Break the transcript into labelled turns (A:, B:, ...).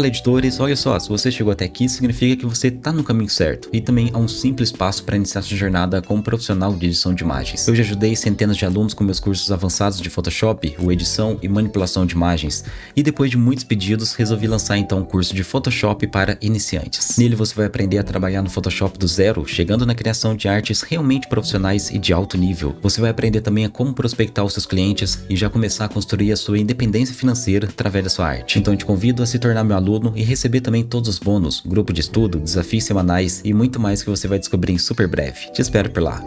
A: Fala editores, olha só, se você chegou até aqui significa que você tá no caminho certo e também há um simples passo para iniciar sua jornada como profissional de edição de imagens. Eu já ajudei centenas de alunos com meus cursos avançados de Photoshop, o edição e manipulação de imagens e depois de muitos pedidos resolvi lançar então um curso de Photoshop para iniciantes. Nele você vai aprender a trabalhar no Photoshop do zero, chegando na criação de artes realmente profissionais e de alto nível. Você vai aprender também a como prospectar os seus clientes e já começar a construir a sua independência financeira através da sua arte. Então te convido a se tornar meu aluno e receber também todos os bônus, grupo de estudo, desafios semanais e muito mais que você vai descobrir em super breve. Te espero por lá.